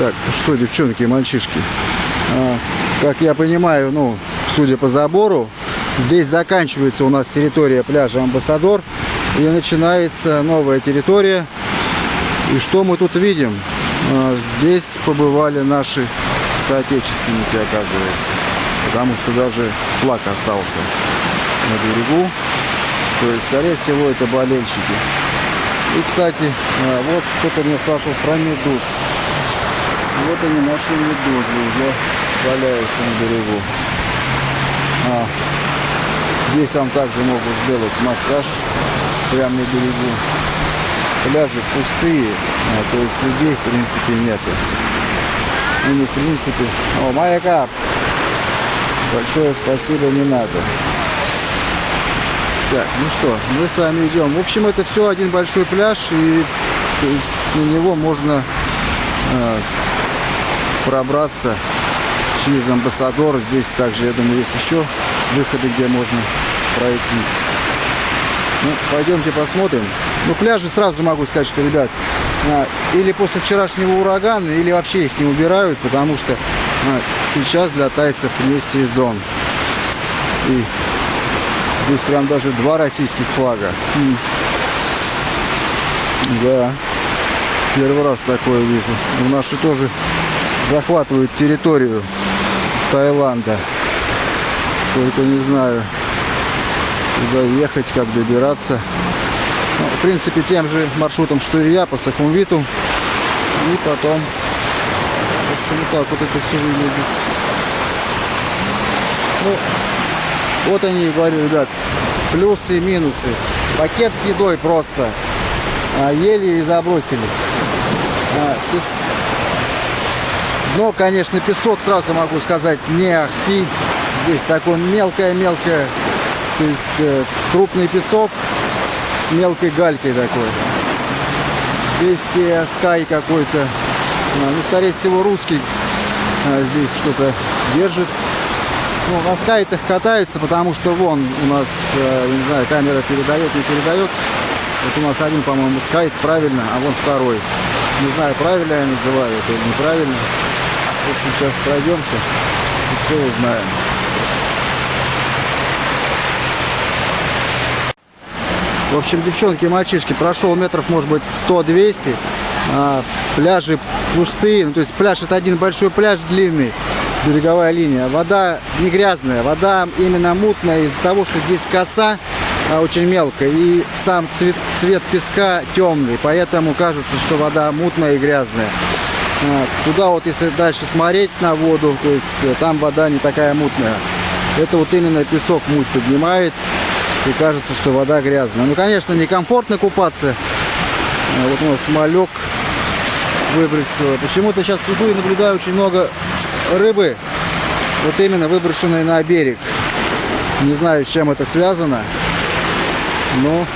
Так, ну что, девчонки и мальчишки, а, как я понимаю, ну, судя по забору, здесь заканчивается у нас территория пляжа Амбассадор и начинается новая территория. И что мы тут видим? А, здесь побывали наши соотечественники, оказывается. Потому что даже флаг остался на берегу. То есть, скорее всего, это болельщики. И, кстати, а, вот кто-то меня спрашивал про медуз. Вот они наши медузы уже валяются на берегу. А, здесь вам также могут сделать массаж прямо на берегу. Пляжи пустые, а, то есть людей в принципе нету. У них в принципе... О, маяка! Большое спасибо, не надо. Так, ну что, мы с вами идем. В общем, это все один большой пляж, и на него можно э, пробраться через амбассадор. Здесь также, я думаю, есть еще выходы, где можно пройтись. Ну, пойдемте посмотрим. Ну, пляжи сразу могу сказать, что, ребят, а, или после вчерашнего урагана, или вообще их не убирают, потому что а, сейчас для тайцев не сезон. И здесь прям даже два российских флага. Да, первый раз такое вижу. У наши тоже захватывают территорию Таиланда. Только не знаю, сюда ехать, как добираться. Ну, в принципе, тем же маршрутом, что и я, по Сахумвиту. И потом, в общем, так вот это все выглядит. Ну, вот они, говорю, ребят, плюсы и минусы. Пакет с едой просто. А, ели и забросили. А, но, конечно, песок, сразу могу сказать, не ахти. Здесь такой мелкое-мелкое, то есть э, крупный песок с мелкой галькой такой. Здесь э, скай какой-то, а, ну, скорее всего, русский а, здесь что-то держит. Ну, на скайтах катается, потому что вон у нас, э, не знаю, камера передает, не передает. Вот у нас один, по-моему, скайт правильно, а вон второй. Не знаю, правильно я называю это или неправильно. Общем, сейчас пройдемся и все узнаем. В общем, девчонки и мальчишки, прошел метров, может быть, 100-200. А, пляжи пустые. Ну, то есть пляж это один большой пляж длинный, береговая линия. Вода не грязная, вода именно мутная из-за того, что здесь коса а, очень мелкая. И сам цвет, цвет песка темный. Поэтому кажется, что вода мутная и грязная. Туда вот, если дальше смотреть на воду, то есть э, там вода не такая мутная. Это вот именно песок муть поднимает. И кажется, что вода грязная. Ну, конечно, некомфортно купаться. А, вот у нас малек выбросила. Почему-то сейчас иду и наблюдаю очень много рыбы. Вот именно выброшенной на берег. Не знаю, с чем это связано. Но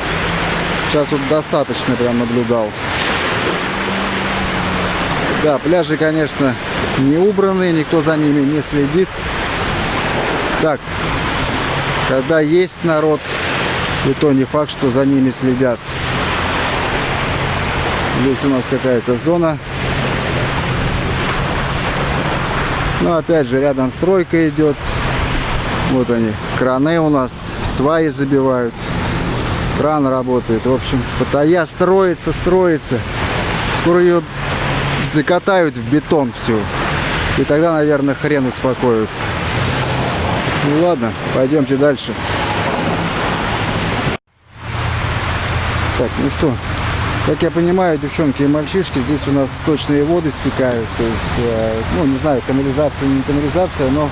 сейчас вот достаточно прям наблюдал. Да, пляжи, конечно, не убраны, никто за ними не следит. Так, когда есть народ, и то не факт, что за ними следят. Здесь у нас какая-то зона. Ну, опять же, рядом стройка идет. Вот они, краны у нас, сваи забивают. Кран работает. В общем, Паттайя строится, строится. Скоро ее закатают в бетон все. И тогда, наверное, хрен успокоится. Ну ладно, пойдемте дальше. Так, ну что, как я понимаю, девчонки и мальчишки, здесь у нас сточные воды стекают. То есть, э, ну, не знаю, канализация, не канализация, но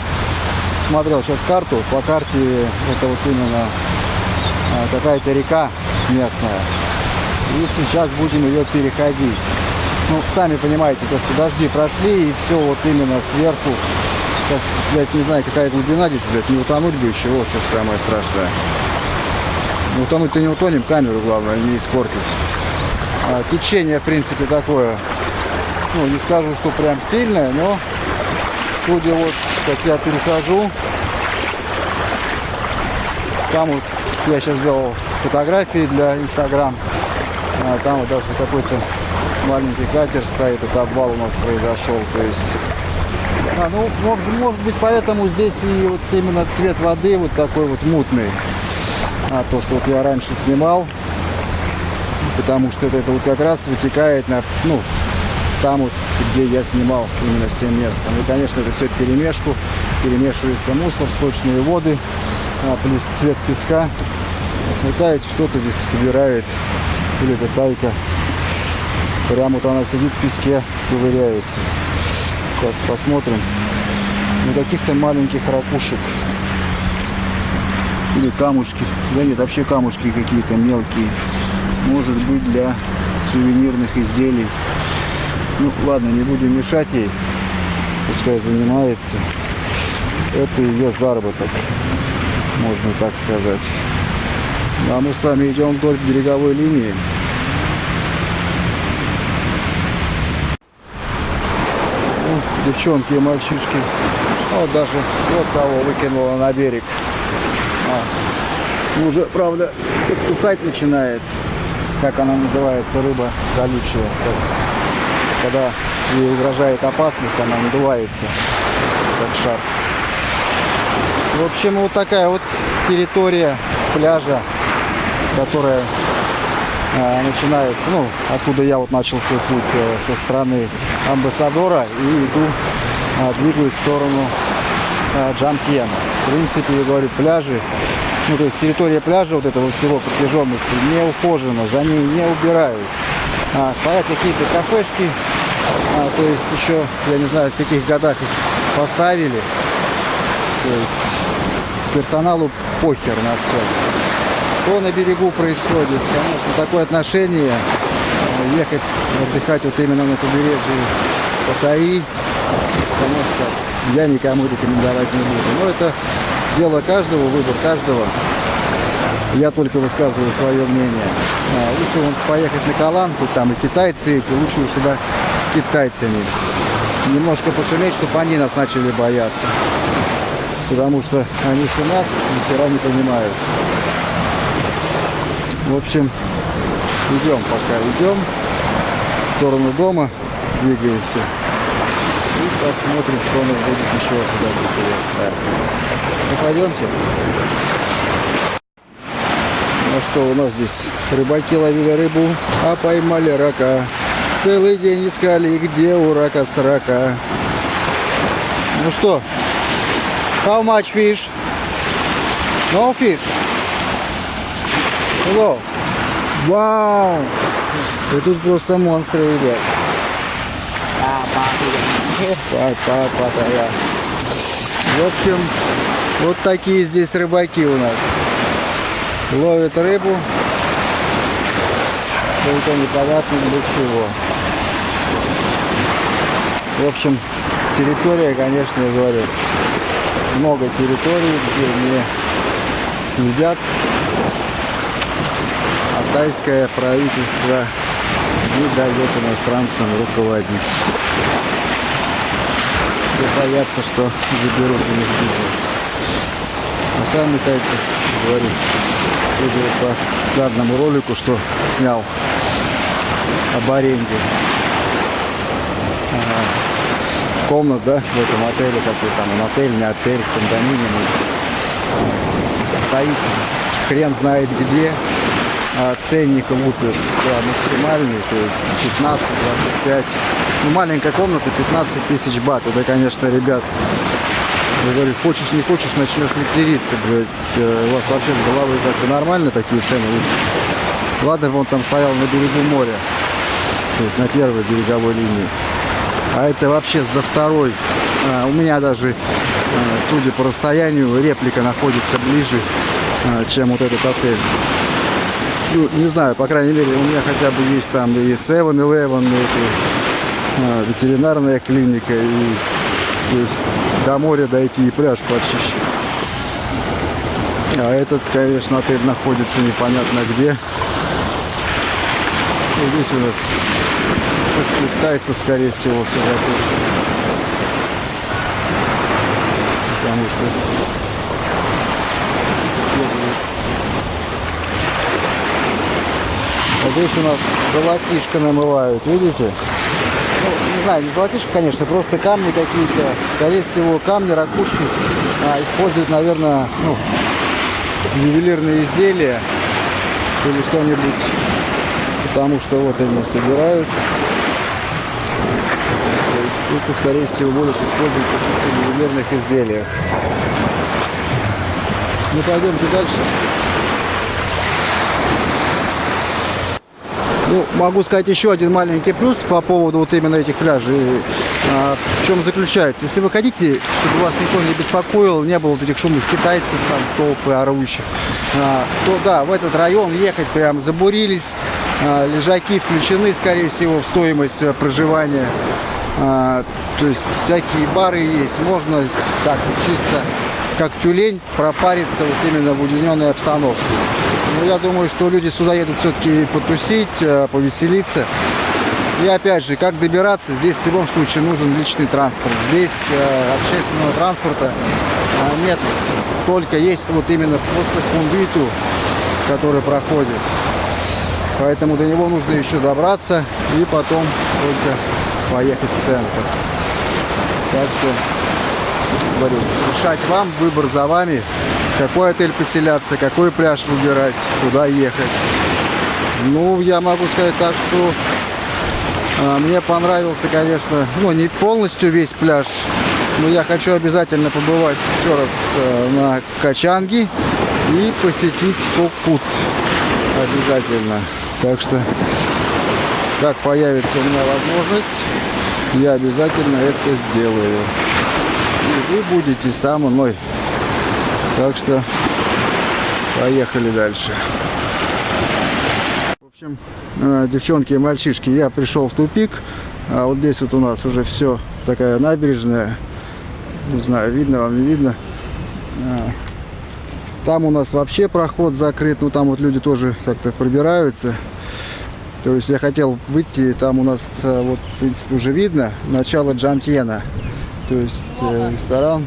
смотрел сейчас карту. По карте это вот именно э, какая-то река местная. И сейчас будем ее переходить. Ну, сами понимаете, то, что дожди прошли, и все вот именно сверху. Сейчас, блядь, не знаю, какая глубина здесь, блядь, не утонуть бы еще, вот что самое страшное. Утонуть-то не утонем, камеру, главное, не испортить. А, течение, в принципе, такое, ну, не скажу, что прям сильное, но, судя вот, как я перехожу, там вот, я сейчас сделал фотографии для Инстаграм, а, там вот даже какой-то маленький катер стоит, это обвал у нас произошел, то есть... А, ну, может, может быть, поэтому здесь и вот именно цвет воды вот такой вот мутный. А то, что вот я раньше снимал, потому что это, это вот как раз вытекает на, ну, там вот, где я снимал именно с тем местом. И, конечно, это все перемешку, перемешивается мусор, сточные воды, а, плюс цвет песка. Летает что-то здесь собирает, или это тайка. Прямо вот она сидит в песке, ковыряется. Сейчас посмотрим. На каких-то маленьких ракушек. Или камушки. Да нет, вообще камушки какие-то мелкие. Может быть для сувенирных изделий. Ну ладно, не будем мешать ей. Пускай занимается. Это ее заработок. Можно так сказать. Ну, а мы с вами идем вдоль береговой линии. Ну, девчонки и мальчишки. Вот даже вот кого выкинула на берег. А, уже, правда, тухать начинает. Как она называется, рыба колючая. Когда ей угрожает опасность, она надувается, как шар. В общем, вот такая вот территория пляжа, которая э, начинается, ну, откуда я вот начал свой путь э, со стороны Амбассадора и иду, э, двигаюсь в сторону Джамтьена. В принципе, я говорю, пляжи, ну, то есть территория пляжа вот этого всего протяженности не ухожена, за ней не убирают. А, стоят какие-то кафешки, а, то есть еще, я не знаю, в каких годах их поставили. То есть персоналу похер на все. Что на берегу происходит? Конечно, такое отношение э, ехать отдыхать вот именно на побережье Паттайи, конечно, я никому рекомендовать не буду. Но это дело каждого, выбор каждого. Я только высказываю свое мнение. А, лучше вон поехать на Каланку, там и китайцы эти, лучше уж туда с китайцами. Немножко пошуметь, чтобы они нас начали бояться потому что они шумят, ни хера не понимают. В общем, идем пока, идем в сторону дома, двигаемся. И посмотрим, что у нас будет еще сюда интересное. Ну, пойдемте. Ну что, у нас здесь рыбаки ловили рыбу, а поймали рака. Целый день искали, где у рака срака. Ну что, How much fish? No fish. Hello. Вау! И тут просто монстры, ребят. Папа, папа, да. В общем, вот такие здесь рыбаки у нас. Ловят рыбу. Только непонятно для чего. В общем, территория, конечно, говорю, много территорий, где не следят. А тайское правительство не дает иностранцам руководить. Все боятся, что заберут у них бизнес. А сами тайцы говорю, судя по данному ролику, что снял об аренде комнат, да, в этом отеле, какой там отель, не отель, кондоминиум. Стоит хрен знает где, а ценник лупит да, максимальный, то есть 15-25. Ну, маленькая комната 15 тысяч бат. Это, конечно, ребят, я говорю, хочешь, не хочешь, начнешь материться, блядь. Э, у вас вообще с головой как-то нормально такие цены? Ладно, вон там стоял на берегу моря, то есть на первой береговой линии. А это вообще за второй. А, у меня даже, а, судя по расстоянию, реплика находится ближе, а, чем вот этот отель. Ну, не знаю, по крайней мере, у меня хотя бы есть там и 7-Eleven, и ветеринарная клиника, и есть, до моря дойти и пляж почище. А этот, конечно, отель находится непонятно где. И здесь у нас китайцев, скорее всего, все. Потому что здесь у нас золотишко намывают, видите? Ну, не знаю, не золотишко, конечно, просто камни какие-то. Скорее всего, камни, ракушки а, используют, наверное, ну, ювелирные изделия или что-нибудь. Потому что вот они собирают. То есть это, скорее всего, будут использовать в каких-то ювелирных изделиях. Ну, пойдемте дальше. Ну, могу сказать еще один маленький плюс по поводу вот именно этих пляжей. А, в чем заключается? Если вы хотите, чтобы вас никто не беспокоил, не было вот этих шумных китайцев, там, толпы орущих, а, то да, в этот район ехать прям забурились, а, лежаки включены, скорее всего, в стоимость э, проживания. А, то есть всякие бары есть, можно так чисто как тюлень пропариться вот именно в уединенной обстановке. Но я думаю, что люди сюда едут все-таки потусить, э, повеселиться. И опять же, как добираться, здесь в любом случае нужен личный транспорт. Здесь э, общественного транспорта э, нет, только есть вот именно просто кундиту, который проходит. Поэтому до него нужно еще добраться и потом только поехать в центр. Так что, говорю, решать вам, выбор за вами какой отель поселяться, какой пляж выбирать, куда ехать. Ну, я могу сказать так, что а, мне понравился, конечно, ну, не полностью весь пляж, но я хочу обязательно побывать еще раз а, на Качанге и посетить Кокпут обязательно. Так что, как появится у меня возможность, я обязательно это сделаю. И вы будете со мной. Так что поехали дальше. В общем, э, девчонки и мальчишки, я пришел в тупик. А вот здесь вот у нас уже все такая набережная. Не знаю, видно вам, не видно. А, там у нас вообще проход закрыт. Ну, там вот люди тоже как-то пробираются. То есть я хотел выйти, там у нас, э, вот, в принципе, уже видно начало Джамтьена. То есть э, ресторан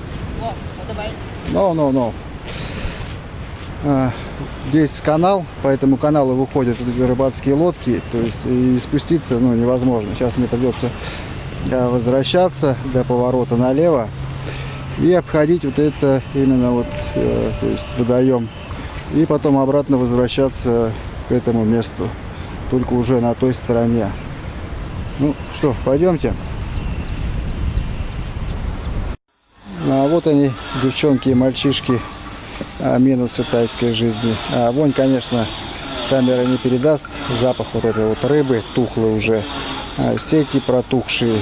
No, no, no. Здесь канал, по этому каналу выходят рыбацкие лодки, то есть и спуститься ну, невозможно. Сейчас мне придется а, возвращаться до поворота налево и обходить вот это именно вот, э, то есть водоем. И потом обратно возвращаться к этому месту, только уже на той стороне. Ну что, пойдемте. А вот они, девчонки и мальчишки, а, минусы тайской жизни. А вонь, конечно, камера не передаст. Запах вот этой вот рыбы, тухлой уже, а, сети протухшие.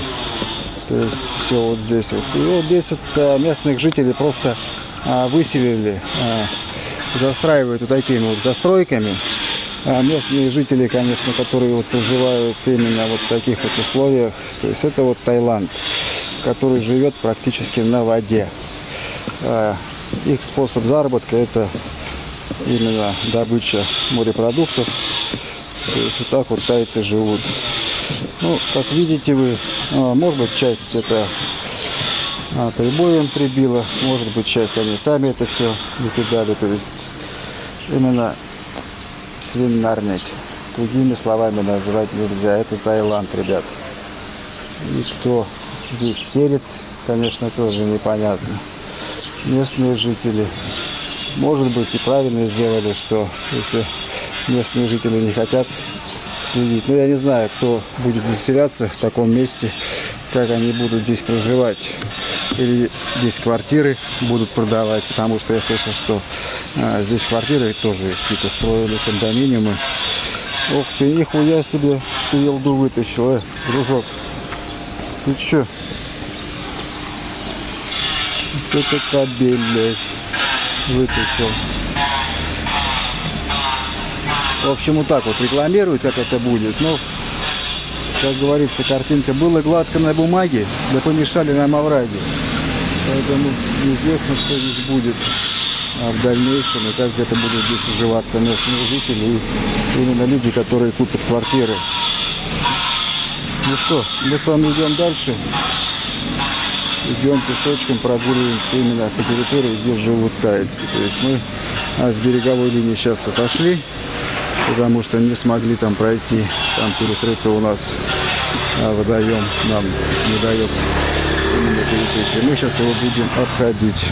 То есть все вот здесь вот. И вот здесь вот а, местных жителей просто а, выселили, застраивают вот такими вот застройками. А местные жители, конечно, которые вот проживают именно вот в таких вот условиях, то есть это вот Таиланд который живет практически на воде. А, их способ заработка это именно добыча морепродуктов. То есть вот так вот тайцы живут. Ну, как видите вы, а, может быть часть это а, прибоем прибило, может быть часть они сами это все накидали. То есть именно свинарник. Другими словами назвать нельзя. Это Таиланд, ребят. И кто здесь селит, конечно, тоже непонятно. Местные жители, может быть, и правильно сделали, что если местные жители не хотят следить. Но я не знаю, кто будет заселяться в таком месте, как они будут здесь проживать. Или здесь квартиры будут продавать, потому что я слышал, что а, здесь квартиры тоже какие-то строили, кондоминиумы. Ух ты, нихуя себе, ты елду вытащил, э, дружок. Ты чё? Вот это кабель, блядь, вытащил. В общем, вот так вот рекламируют, как это будет. Но, как говорится, картинка была гладко на бумаге, да помешали нам овраги. Поэтому неизвестно, что здесь будет а в дальнейшем и как это будут здесь уживаться местные жители и именно люди, которые купят квартиры. Ну что, мы с вами идем дальше. Идем пешочком, прогуливаемся именно по территории, где живут тайцы. То есть мы а, с береговой линии сейчас отошли. потому что не смогли там пройти. Там перекрыто у нас а, водоем, нам не дает именно пересечь. Мы сейчас его будем обходить.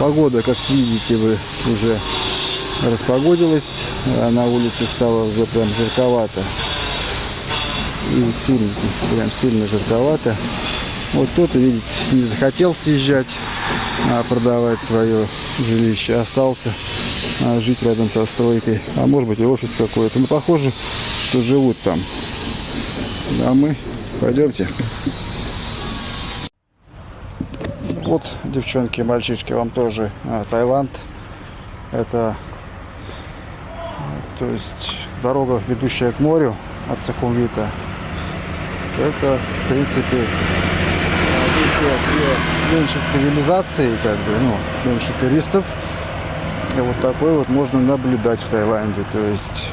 Погода, как видите, вы уже распогодилась, а на улице стало уже прям жарковато. И сильно, прям сильно жарковато. Вот кто-то, видите, не захотел съезжать, а продавать свое жилище, остался а, жить рядом со стройкой. А может быть и офис какой-то. Ну, похоже, что живут там. А мы пойдемте. Вот, девчонки, мальчишки, вам тоже а, Таиланд. Это, то есть, дорога, ведущая к морю от Сахумвита. Это, в принципе, где меньше цивилизации, как бы, ну, меньше туристов. И вот такой вот можно наблюдать в Таиланде. То есть,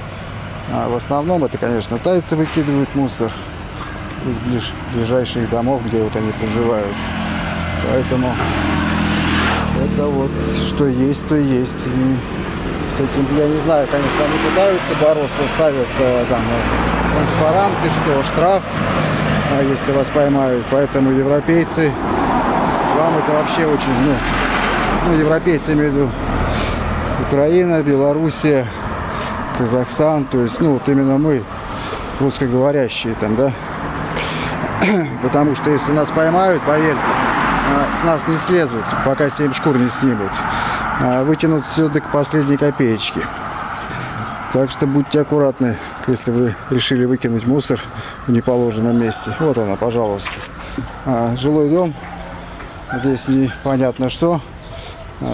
а в основном это, конечно, тайцы выкидывают мусор из ближ, ближайших домов, где вот они проживают. Поэтому это вот что есть, то есть. И с этим, я не знаю, конечно, они пытаются бороться, ставят э, там э, транспаранты, что штраф, если вас поймают. Поэтому европейцы, вам это вообще очень, ну, ну европейцы имею в виду Украина, Белоруссия, Казахстан, то есть, ну, вот именно мы, русскоговорящие там, да, потому что если нас поймают, поверьте, а, с нас не слезут, пока семь шкур не снимут. А, вытянут все до последней копеечки. Так что будьте аккуратны, если вы решили выкинуть мусор в неположенном месте. Вот она, пожалуйста. А, жилой дом. Здесь непонятно что.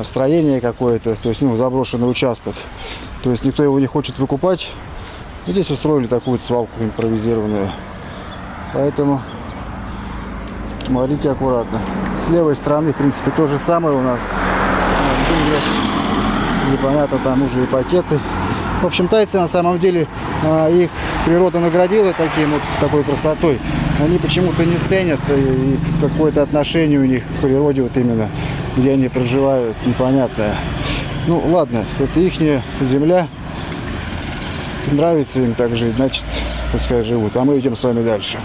Строение какое-то, то есть ну, заброшенный участок. То есть никто его не хочет выкупать. И здесь устроили такую свалку импровизированную. Поэтому смотрите аккуратно. С левой стороны, в принципе, то же самое у нас. Непонятно, там уже и пакеты. В общем, тайцы на самом деле, а, их природа наградила таким вот, такой красотой. Они почему-то не ценят и какое-то отношение у них к природе вот именно, где они проживают, непонятное. Ну, ладно, это их земля. Нравится им так жить, значит, пускай живут. А мы идем с вами дальше.